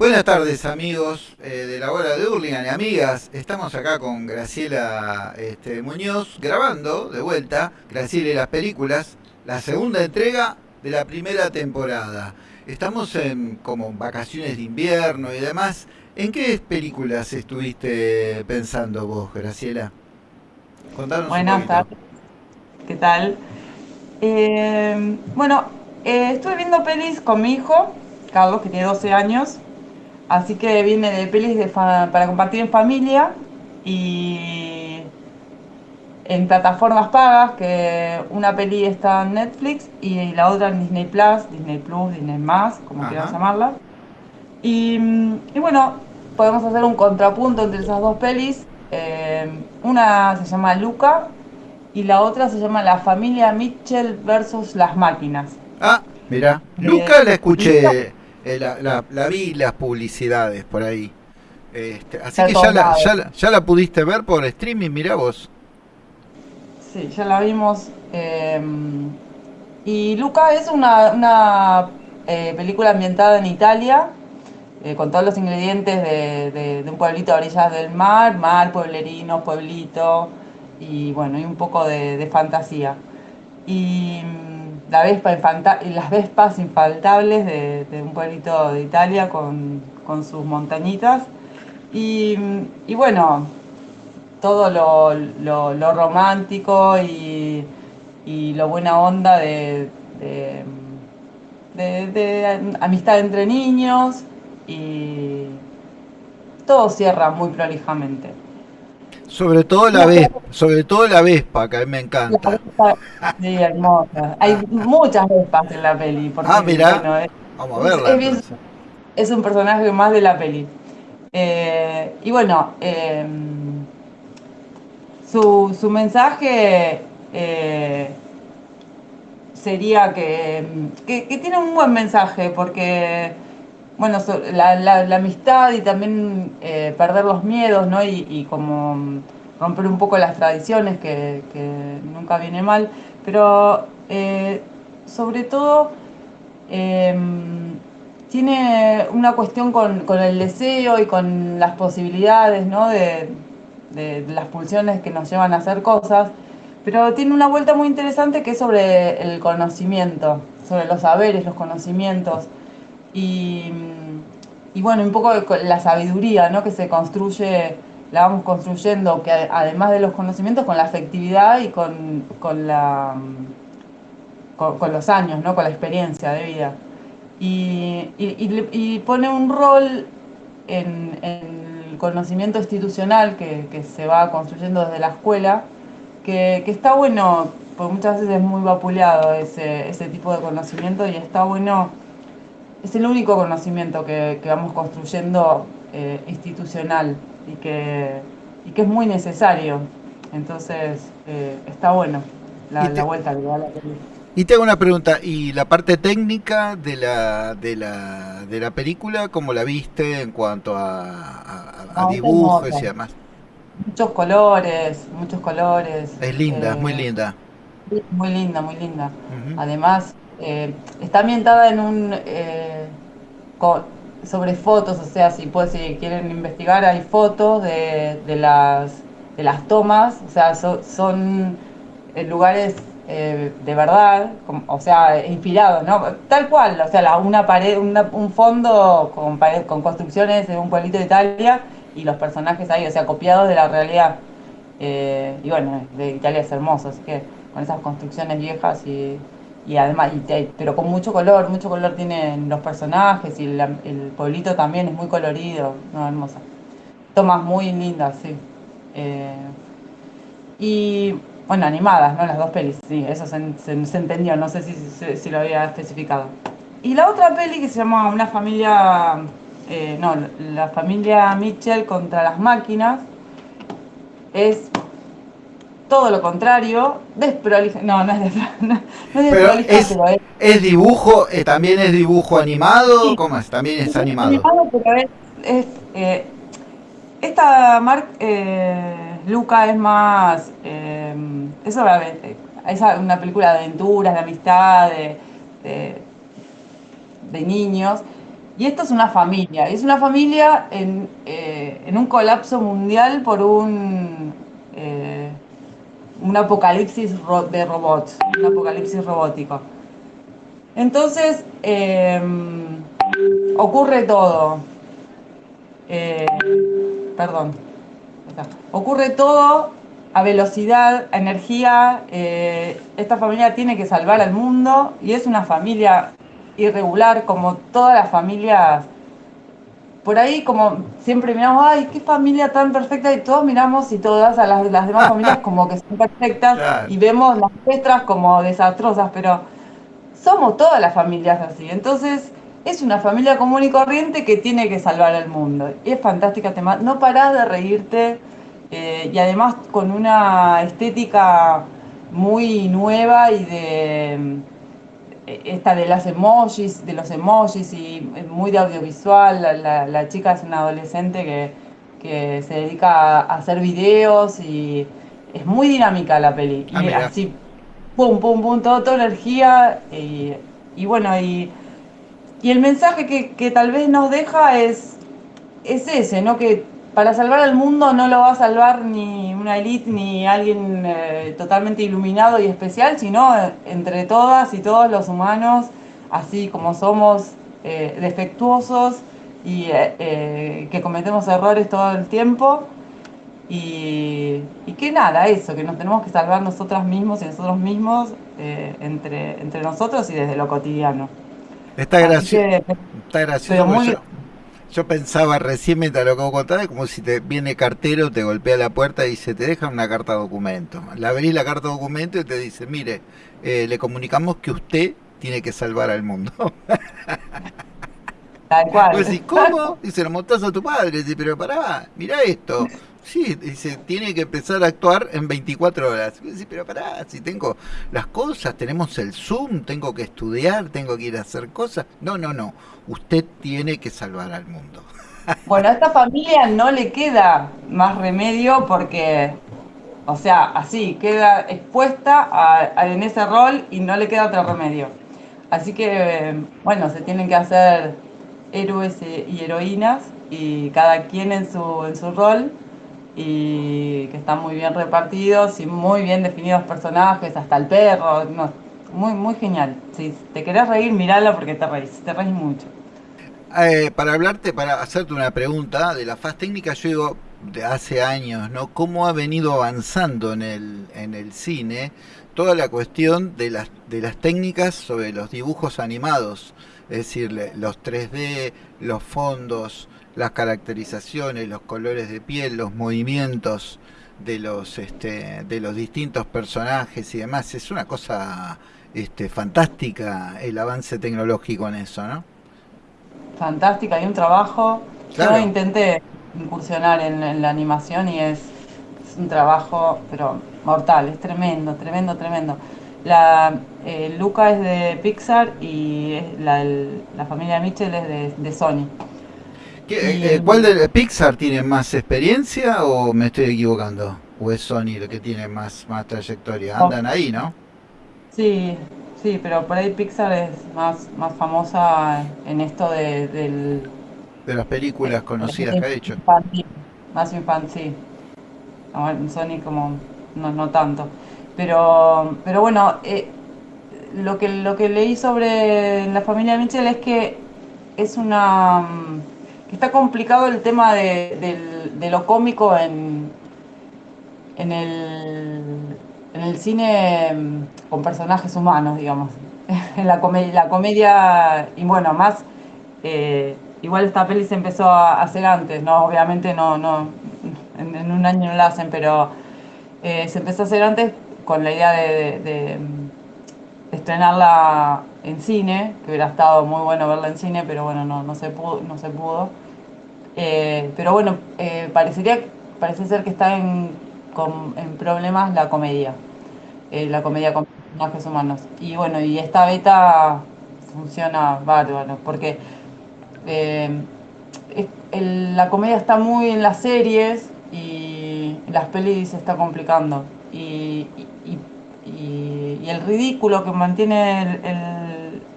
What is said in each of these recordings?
Buenas tardes amigos eh, de la hora de Hurlingham y amigas. Estamos acá con Graciela este, Muñoz grabando de vuelta Graciela y las películas, la segunda entrega de la primera temporada. Estamos en como vacaciones de invierno y demás. ¿En qué películas estuviste pensando vos, Graciela? Contanos Buenas tardes. ¿Qué tal? Eh, bueno, eh, estuve viendo pelis con mi hijo, Carlos, que tiene 12 años. Así que viene de pelis para compartir en familia y en plataformas pagas, que una peli está en Netflix y la otra en Disney Plus, Disney Plus, Disney Más, como quieras llamarla. Y, bueno, podemos hacer un contrapunto entre esas dos pelis. Eh, una se llama Luca y la otra se llama La familia Mitchell versus las máquinas. Ah, mira, eh, Luca la escuché, eh, la, la, vi las publicidades por ahí. Este, así que ya la, ya, la, pudiste ver por streaming, mira vos. Sí, ya la vimos. Em, y Luca es una, una eh, película ambientada en Italia, con todos los ingredientes de, de, un pueblito a orillas del mar, mar, pueblerino, pueblito, y bueno, y un poco de, fantasía. Y las vespas infaltables de, un pueblito de Italia con, sus montañitas. Y, bueno, todo lo, romántico y, lo buena onda de, amistad entre niños y todo cierra muy prolijamente. Sobre todo la Vespa, sobre todo la Vespa, que a mí me encanta. sí, hermosa. Hay muchas Vespas en la peli. ah, mira. Vamos a verla. Es, un personaje más de la peli. Eh, y bueno, eh, su, su, mensaje eh, sería que, que, tiene un buen mensaje porque bueno, la, amistad y también eh, perder los miedos, ¿no? Y, como romper un poco las tradiciones, que, nunca viene mal, pero eh, sobre todo em, tiene una cuestión con, el deseo y con las posibilidades, ¿no? De, las pulsiones que nos llevan a hacer cosas, pero tiene una vuelta muy interesante que es sobre el conocimiento, sobre los saberes, los conocimientos. Y, y bueno, un poco la sabiduría ¿no? que se construye, la vamos construyendo, que además de los conocimientos, con la afectividad y con, con la, con, los años, ¿no? con la experiencia de vida. Y, y, pone un rol en, el conocimiento institucional que, que, se va construyendo desde la escuela, que, que, está bueno, porque muchas veces es muy vapuleado ese, ese tipo de conocimiento y está bueno es el único conocimiento que, vamos construyendo eh, institucional y que, y que es muy necesario. Entonces, eh, está bueno la, vuelta que da la película. Y te hago una pregunta, ¿y la parte técnica de la, de la, de la película, cómo la viste en cuanto a, dibujos y demás? Muchos colores, muchos colores. Es linda, muy eh, linda. Muy linda, muy linda. Además, eh, está ambientada en un eh, sobre fotos, o sea, si, pues, si quieren investigar, hay fotos de, las, de las tomas, o sea, son eh, lugares de verdad, o sea, inspirados, ¿no? Tal cual, o sea, una pared, un fondo con, pared, con construcciones de un pueblito de Italia y los personajes ahí, o sea, copiados de la realidad. y bueno, de Italia es hermoso, así que con esas construcciones viejas y y además, pero con mucho color, mucho color tienen los personajes y el, pueblito también es muy colorido, no, hermosa. Tomas muy lindas, sí. Eh, y bueno, animadas, ¿no? Las dos pelis, sí, eso se, entendió, no sé si, lo había especificado. Y la otra peli que se llama Una familia, eh, no, la familia Mitchell contra las máquinas, es todo lo contrario, desprolija. No, no es, desprolija, pero es, es, dibujo, eh, también es dibujo animado, ¿cómo es? También es, animado. animado es, eh, esta marca eh, Luca es más, es, es una película de aventuras, de amistad, de, de, niños. Y esto es una familia, es una familia en, en un colapso mundial por un, eh, un apocalipsis de robots, un apocalipsis robótico. Entonces, em, ocurre todo. Eh, perdón. Ocurre todo a velocidad, a energía. Eh, esta familia tiene que salvar al mundo y es una familia irregular como todas las familias. Por ahí como siempre miramos, ay, qué familia tan perfecta y todos miramos y todas a las, las demás familias como que son perfectas y vemos las nuestras como desastrosas, pero somos todas las familias así. Entonces es una familia común y corriente que tiene que salvar al mundo. Y es fantástica tema. No parás de reírte eh, y además con una estética muy nueva y de esta de las emojis, de los emojis y muy de audiovisual. La, chica es una adolescente que, que, se dedica a hacer videos y es muy dinámica la peli. y ah, así, pum, pum, pum, todo, toda energía y, y bueno, y y el mensaje que, tal vez nos deja es, es ese, ¿no? Que para salvar al mundo no lo va a salvar ni una élite ni alguien eh, totalmente iluminado y especial, sino entre todas y todos los humanos, así como somos eh, defectuosos y eh, que cometemos errores todo el tiempo. Y, y, que nada, eso, que nos tenemos que salvar nosotras mismos y nosotros mismos entre, entre nosotros y desde lo cotidiano. Está gracioso. Está gracioso. Yo, pensaba recién mientras lo que vos como si te viene cartero, te golpea la puerta y dice, te deja una carta documento. La abrís la carta documento y te dice, mire, eh, le comunicamos que usted tiene que salvar al mundo. Tal cual. ¿cómo? Dice, lo montás a tu padre. Dice, pero pará, mira esto. Sí, dice, tiene que empezar a actuar en 24 horas. Dice, pero pará, si tengo las cosas, tenemos el Zoom, tengo que estudiar, tengo que ir a hacer cosas. No, no, no. Usted tiene que salvar al mundo. Bueno, a esta familia no le queda más remedio porque, o sea, así, queda expuesta en ese rol y no le queda otro remedio. Así que, bueno, se tienen que hacer héroes y heroínas y cada quien en su, en su rol y que están muy bien repartidos y muy bien definidos personajes, hasta el perro, muy, muy genial. Si te querés reír, miralo porque te reís, te reís mucho. Eh, para hablarte, para hacerte una pregunta de la faz técnica, yo digo, de hace años, ¿no? ¿Cómo ha venido avanzando en el, en el cine toda la cuestión de las, de las técnicas sobre los dibujos animados? Es decir, los 3D, los fondos, las caracterizaciones, los colores de piel, los movimientos de los este, de los distintos personajes y demás, es una cosa este, fantástica el avance tecnológico en eso, ¿no? Fantástica, hay un trabajo. Yo intenté incursionar en, la animación y es, un trabajo, pero mortal, es tremendo, tremendo, tremendo. La eh, Luca es de Pixar y la, la familia Mitchell es de, de Sony. Eh, eh, ¿Cuál de Pixar tiene más experiencia o me estoy equivocando? ¿O es Sony el que tiene más, más trayectoria? Andan ahí, ¿no? Sí, sí, pero por ahí Pixar es más, más famosa en esto de, del... De las películas conocidas que ha hecho. más infantil. Sony como no, no tanto. Pero, pero bueno, eh, lo, que, lo que leí sobre la familia Mitchell es que es una está complicado el tema de, lo cómico en, el, cine mm, con personajes humanos, digamos. En la comedia, y bueno, más, eh, igual esta peli se empezó a hacer antes, ¿no? Obviamente no, no, en, un año no la hacen, pero eh, se empezó a hacer antes con la idea de, de, estrenarla en cine, que hubiera estado muy bueno verla en cine, pero bueno, no, no se pudo. No se pudo. Eh, pero bueno, eh, parecería, parece ser que está en, en problemas la comedia, eh, la comedia con personajes humanos. Y bueno, y esta beta funciona bárbaro, porque la comedia está muy en las series y las pelis se está complicando. Y, y, el ridículo que mantiene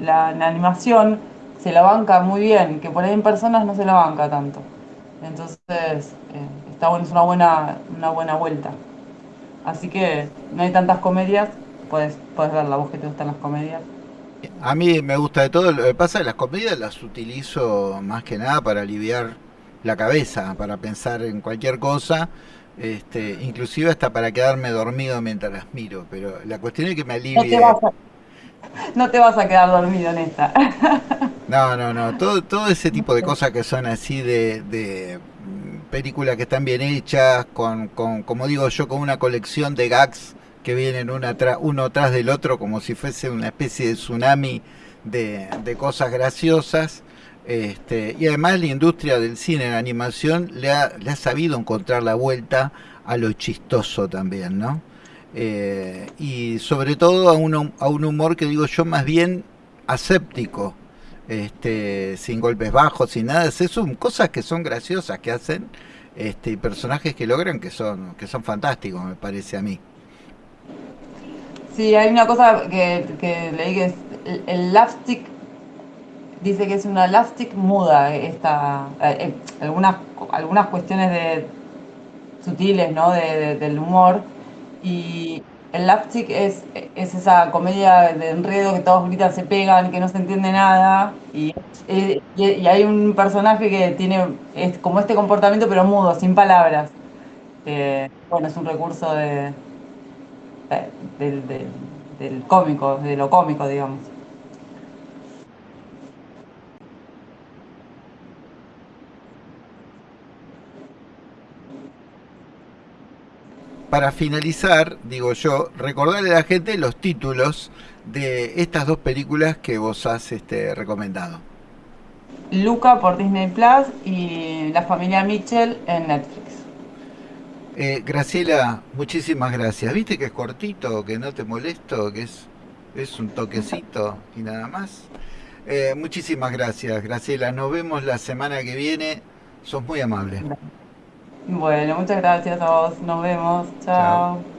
la, la animación se la banca muy bien, que por ahí en personas no se la banca tanto. Entonces, eh, está bueno, es una buena, una buena vuelta. Así que no hay tantas comedias, puedes, puedes ver la voz que te gustan las comedias. A mí me gusta de todo. Lo que pasa es que las comedias las utilizo más que nada para aliviar la cabeza, para pensar en cualquier cosa, este, inclusive hasta para quedarme dormido mientras las miro. Pero la cuestión es que me alivie. No te vas a quedar dormido en esta. No, no, no. Todo, todo ese tipo de cosas que son así de, de películas que están bien hechas, con, con, como digo yo, con una colección de gags que vienen uno tras del otro, como si fuese una especie de tsunami de, de cosas graciosas. Este, y además la industria del cine en animación le ha, le ha sabido encontrar la vuelta a lo chistoso también, ¿no? Eh, y sobre todo a un, a un humor que digo yo más bien aséptico, este, sin golpes bajos, sin nada, son cosas que son graciosas que hacen, este, personajes que logran que son, que son fantásticos, me parece a mí. Sí, hay una cosa que, que leí que es el, el lapstick, dice que es una lapstick muda, eh, esta, eh, eh, algunas, algunas cuestiones de, sutiles, ¿no? de- del humor. Y el lapstick es, es esa comedia de enredo que todos gritan, se pegan, que no se entiende nada. Y, y, hay un personaje que tiene es como este comportamiento, pero mudo, sin palabras. Bueno, es un recurso de, de- del, del, del cómico, de lo cómico, digamos. Para finalizar, digo yo, recordarle a la gente los títulos de estas dos películas que vos has este, recomendado. Luca por Disney Plus y La familia Mitchell en Netflix. Eh, Graciela, muchísimas gracias. ¿Viste que es cortito, que no te molesto, que es, es un toquecito y nada más? Eh, muchísimas gracias, Graciela. Nos vemos la semana que viene. Sos muy amable. Bueno, muchas gracias a vos. Nos vemos. Chao.